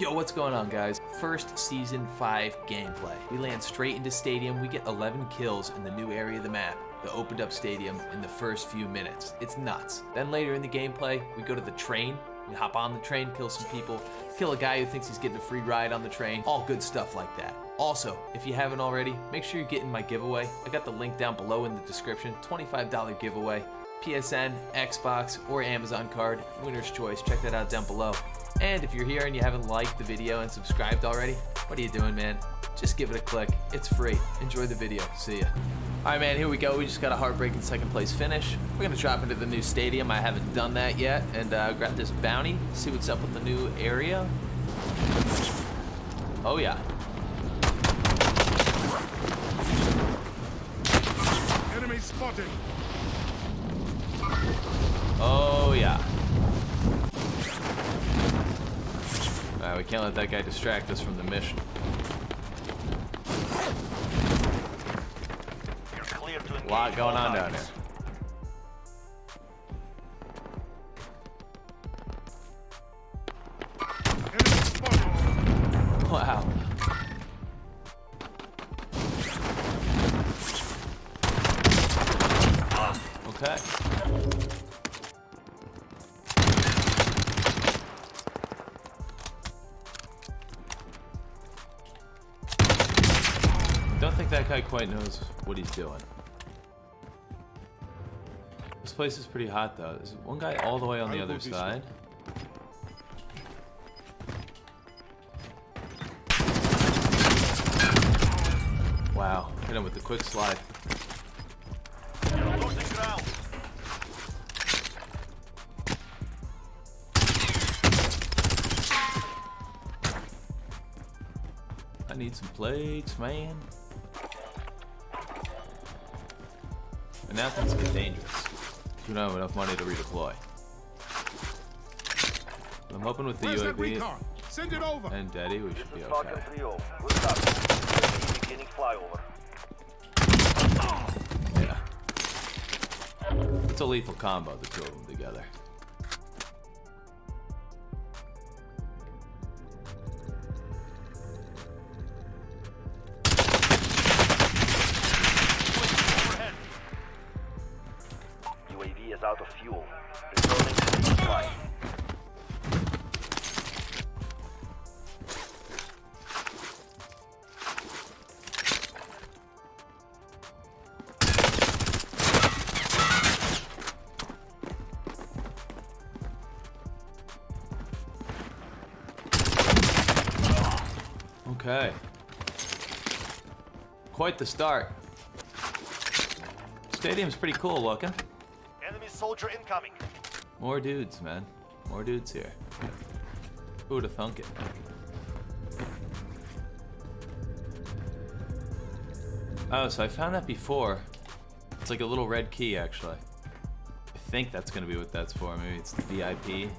Yo, what's going on guys? First Season 5 gameplay. We land straight into Stadium, we get 11 kills in the new area of the map, the opened up stadium, in the first few minutes. It's nuts. Then later in the gameplay, we go to the train, we hop on the train, kill some people, kill a guy who thinks he's getting a free ride on the train, all good stuff like that. Also, if you haven't already, make sure you're getting my giveaway. I got the link down below in the description, $25 giveaway. PSN, Xbox, or Amazon card, winner's choice, check that out down below. And if you're here and you haven't liked the video and subscribed already, what are you doing, man? Just give it a click. It's free. Enjoy the video. See ya. All right, man, here we go. We just got a heartbreaking second place finish. We're going to drop into the new stadium. I haven't done that yet. And uh, grab this bounty, see what's up with the new area. Oh, yeah. Enemy spotted. Oh, yeah. Alright, we can't let that guy distract us from the mission. You're clear to engage A lot going on down here. Wow. Okay. Guy quite knows what he's doing. This place is pretty hot though. There's one guy all the way on the other go this way. side. Wow, hit him with the quick slide. You're losing ground. I need some plates, man. And now things get dangerous. You don't have enough money to redeploy. I'm hoping with the Where's that UAV recon? Send it over. and Daddy, we should be is Falcon okay. 3-0. Good start. Beginning flyover. Yeah. It's a lethal combo, the two of them together. Quite the start. Stadium's pretty cool looking. Enemy soldier incoming. More dudes, man. More dudes here. Who would have thunk it? Oh, so I found that before. It's like a little red key, actually. I think that's gonna be what that's for. Maybe it's the VIP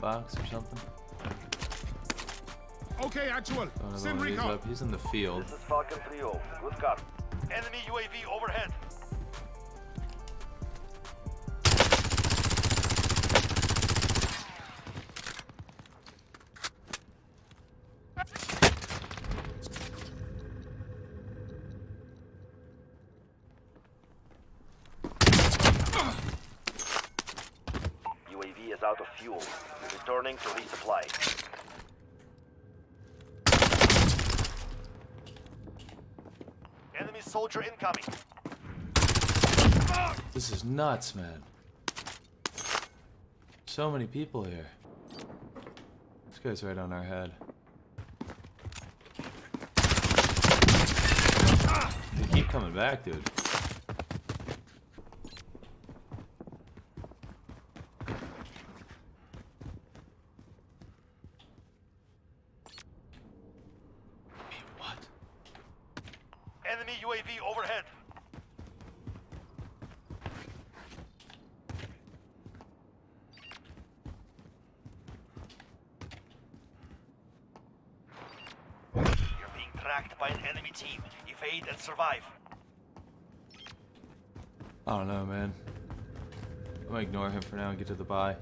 box or something. Okay, actual. Another Send one of recon. up. He's in the field. This is Falcon 3-0. Good copy. Enemy UAV overhead. UAV is out of fuel. Returning to resupply. Soldier incoming. This is nuts, man. So many people here. This guy's right on our head. They keep coming back, dude. Wait, what? Enemy UAV overhead. You're being tracked by an enemy team. Evade and survive. I don't know, man. I'm gonna ignore him for now and get to the buy.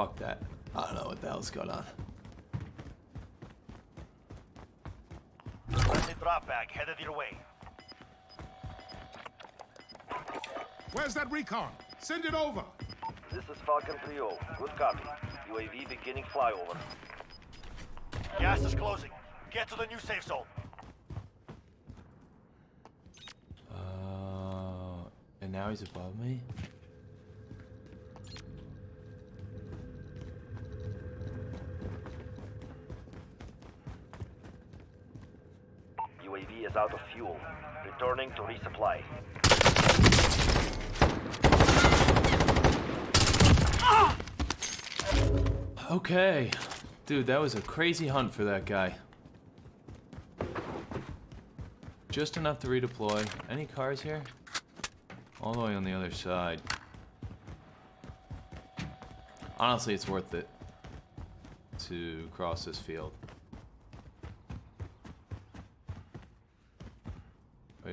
Fuck that. I don't know what the hell's going on. Friendly drop bag headed your way. Where's that recon? Send it over. This is Falcon 3-0. Good copy. UAV beginning flyover. Gas is closing. Get to the new safe zone. Uh, and now he's above me? Out of fuel. Returning to resupply. Okay. Dude, that was a crazy hunt for that guy. Just enough to redeploy. Any cars here? All the way on the other side. Honestly, it's worth it to cross this field.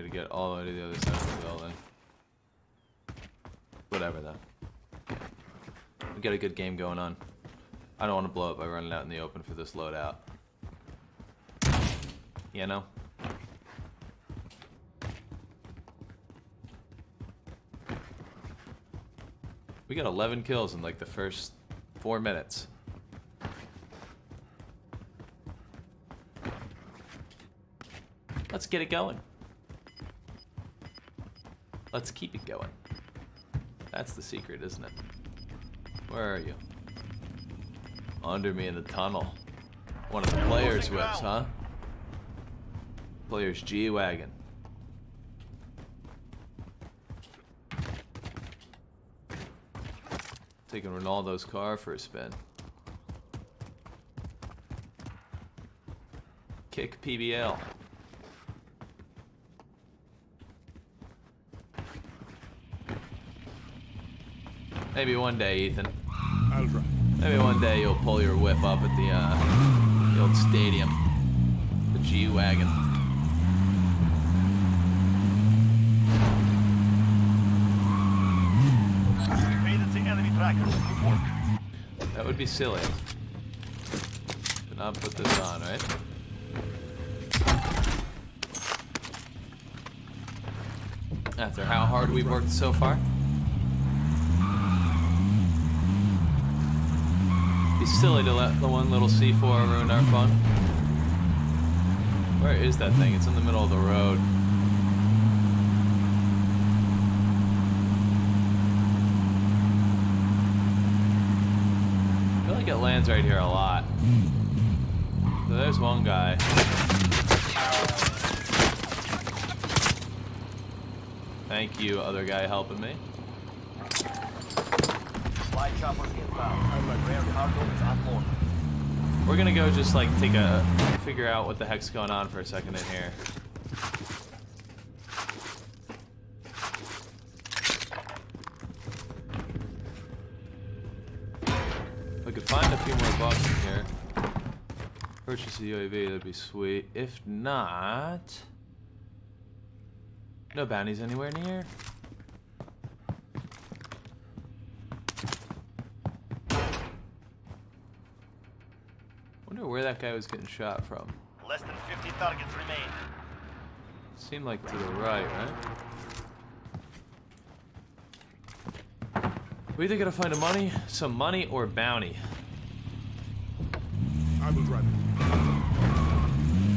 To get all the way to the other side of the building. Whatever, though. We got a good game going on. I don't want to blow it by running out in the open for this loadout. You know? We got 11 kills in like the first four minutes. Let's get it going. Let's keep it going. That's the secret, isn't it? Where are you? Under me in the tunnel. One of the players' whips, huh? Player's G-Wagon. Taking Ronaldo's car for a spin. Kick PBL. Maybe one day, Ethan. Maybe one day you'll pull your whip up at the, uh, the old stadium. The G-Wagon. Evaded the enemy trackers. Good work. That would be silly. To not put this on, right? After how hard we've worked so far. Be silly to let the one little C4 ruin our fun. Where is that thing? It's in the middle of the road. I feel like it lands right here a lot. So there's one guy. Thank you, other guy helping me. We're gonna go just like take a figure out what the heck's going on for a second in here. If I could find a few more bucks in here. Purchase the UAV, that'd be sweet. If not... No bounties anywhere near. Was getting shot from. Less than 50 targets remain. Seemed like to the right, right? We either gotta find a money, some money, or bounty. I will drive.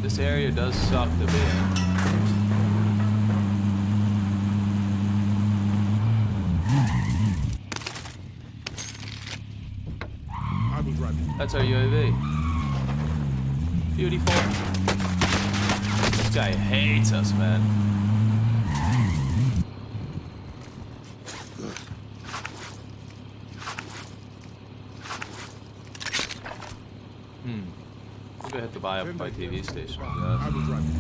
This area does suck to be in. I will drive. That's our UAV. Beautiful. This guy hates us, man. Hmm. I'm gonna hit the buy up my TV station. I I guess. will drive it.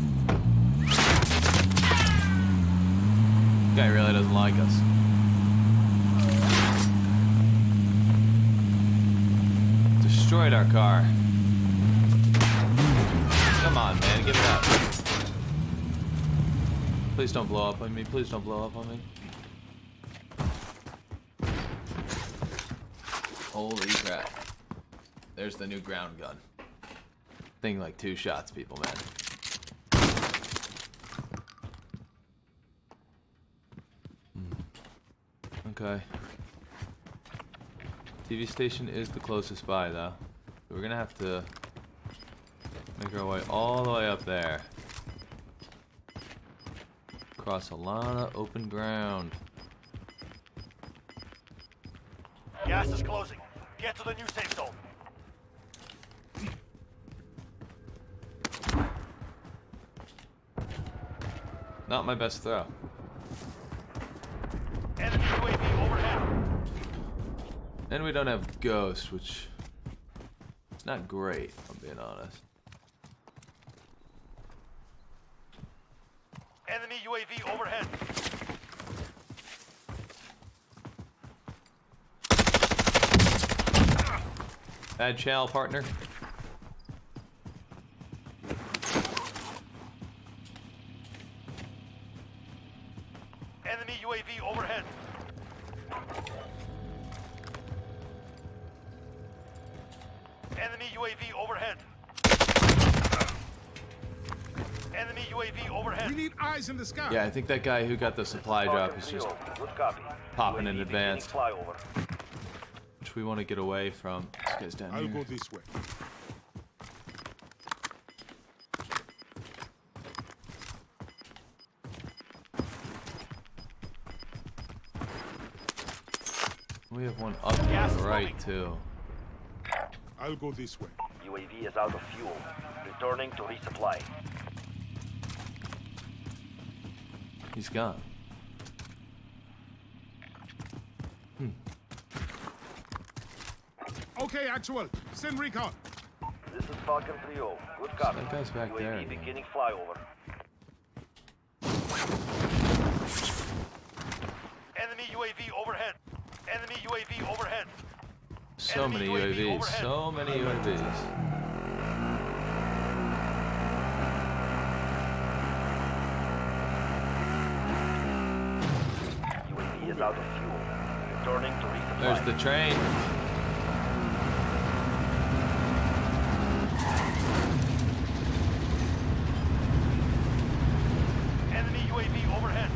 Guy really doesn't like us. Destroyed our car. On, man, give it up. Please don't blow up on me. Please don't blow up on me. Holy crap. There's the new ground gun. Thing like two shots, people, man. Hmm. Okay. TV station is the closest by, though. We're gonna have to make our way all the way up there. Across a lot of open ground. Gas is closing. Get to the new safe zone. Not my best throw. Enemy UAV overhead. And we don't have Ghost, which is not great, I'm being honest. Enemy UAV overhead. Bad channel partner. Enemy UAV overhead. Enemy UAV overhead. Enemy UAV We need eyes in the sky. Yeah, I think that guy who got the supply drop is just Good copy. popping in advance. Flyover. which we want to get away from. This guy's down I'll here. go this way. We have one up to the right too. I'll go this way. UAV is out of fuel. Returning to resupply. He's gone. Hmm. Okay, actual. Send recon. This is Falcon 3-0. Good copy. That guy's back UAV there, man. beginning flyover. Enemy UAV overhead. Enemy UAV overhead. So Enemy many UAV UAVs. overhead. So many UAVs. UAV is out of fuel. Returning to resupply. There's the train. Enemy UAV overhead.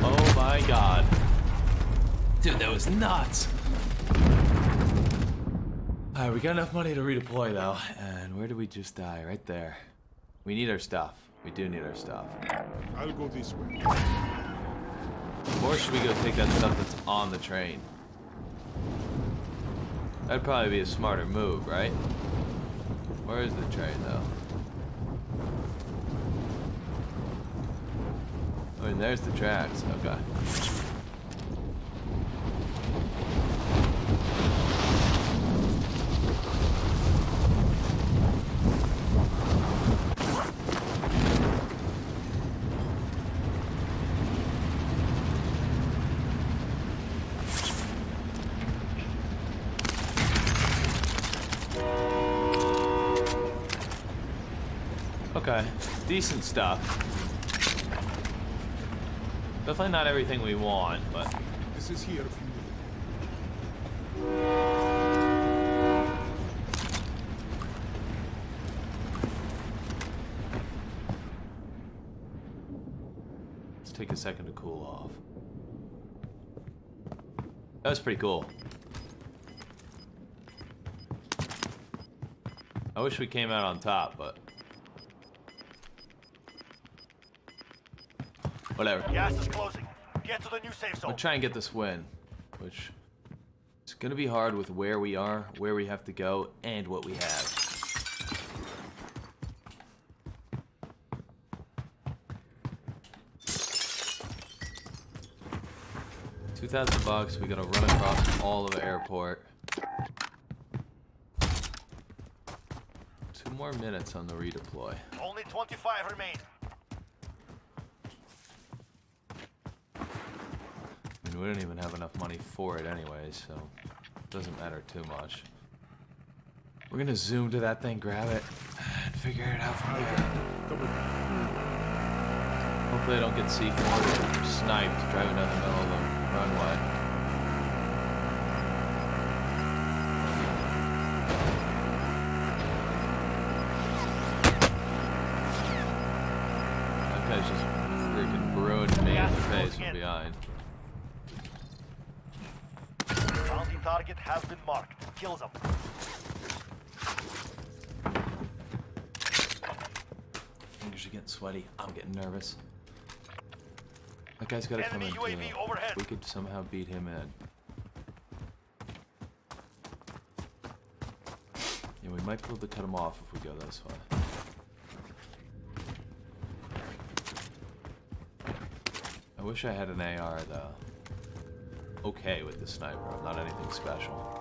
Oh my god. Dude, that was nuts. Alright, we got enough money to redeploy though. And where did we just die? Right there. We need our stuff. We do need our stuff. I'll go this way. Or should we go take that stuff that's on the train? That'd probably be a smarter move, right? Where is the train though? Oh, I mean, there's the tracks. Okay. Okay. Decent stuff. Definitely not everything we want, but This is here if you need. let's take a second to cool off. That was pretty cool. I wish we came out on top, but whatever. Gas is closing. Get to the new safe zone. I'll try and get this win, which is gonna be hard with where we are, where we have to go, and what we have. Two thousand bucks. We gotta run across all of the airport. Two more minutes on the redeploy. Only 25 remain. I mean, we don't even have enough money for it anyway, so it doesn't matter too much. We're gonna zoom to that thing, grab it, and figure it out from there. Hopefully I don't get C4 or sniped driving down the middle of the runway. That guy's just freaking ruined me in the face from behind. Bounty target has been marked. Kill them. Fingers are getting sweaty. I'm getting nervous. That guy's gotta come in UAV. We could somehow beat him in. Yeah, we might be able to cut him off if we go this way. I wish I had an AR though. Okay with the sniper, I'm not anything special.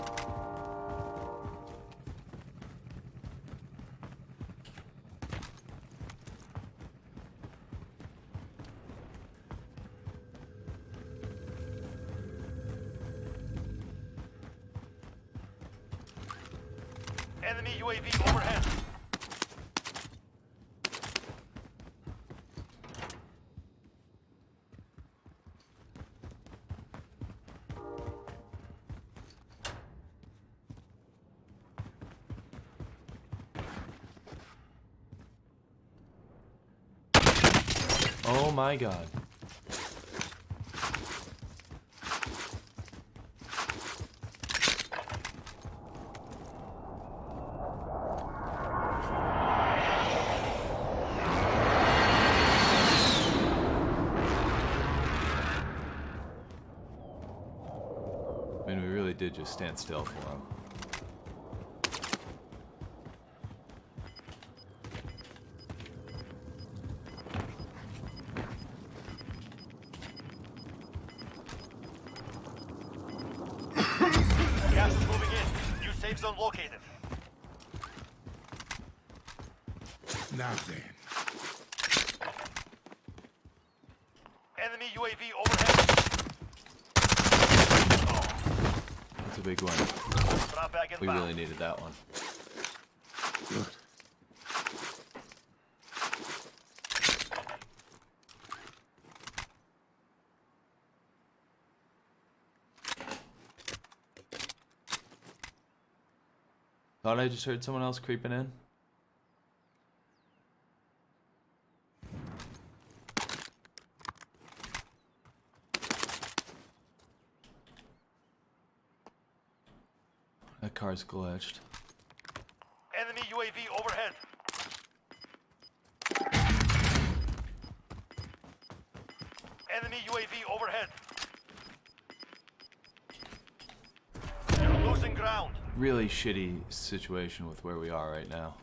Oh my god. I mean, we really did just stand still for him. Gas is moving in. New safe zone located. Now then. Enemy UAV overhead. That's a big one. We inbound. really needed that one. Thought I just heard someone else creeping in. That car's glitched. Really shitty situation with where we are right now.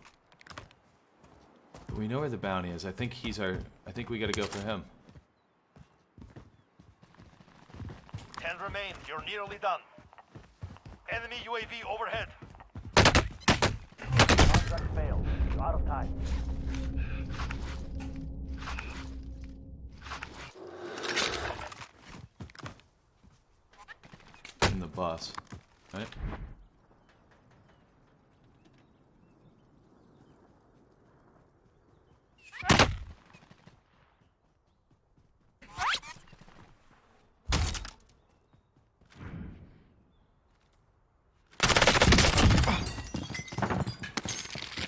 But we know where the bounty is. I think he's our. I think we gotta go for him. Ten remain. You're nearly done. Enemy UAV overhead. Contract failed. You're out of time. In the bus. Right?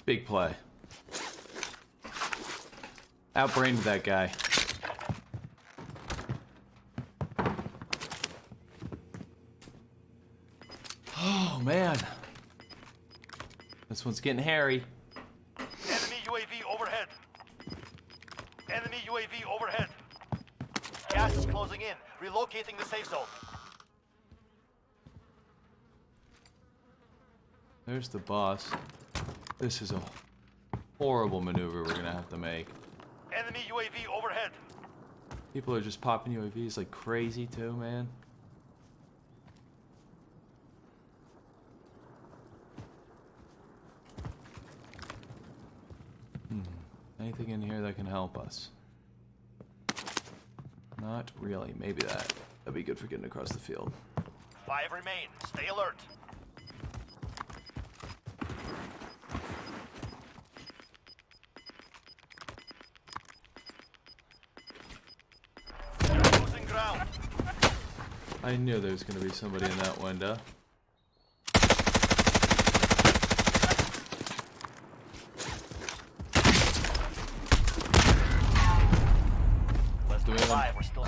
Big play. Outbrained that guy. Oh man. This one's getting hairy. Enemy UAV overhead. Enemy UAV overhead. Gas is closing in. Relocating the safe zone. There's the boss. This is a horrible maneuver we're gonna have to make. Enemy UAV overhead. People are just popping UAVs like crazy too, man. Hmm, anything in here that can help us? Not really. Maybe that. That'd be good for getting across the field. Five remain. Stay alert. You're losing ground. I knew there was going to be somebody in that window. Let's Do do five. We're still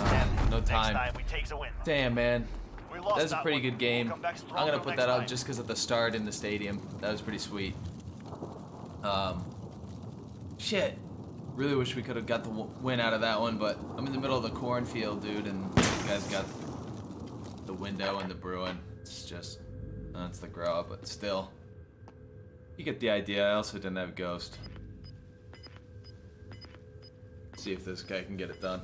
no time. time we take the win. Damn, man. We lost That was a pretty good We'll game. I'm gonna put that up time. just because of the start in the stadium. That was pretty sweet. Um, shit. Really wish we could have got the win out of that one, but I'm in the middle of the cornfield, dude, and these guys got window and the Bruin. It's just, that's the grow but still. You get the idea. I also didn't have Ghost. See if this guy can get it done.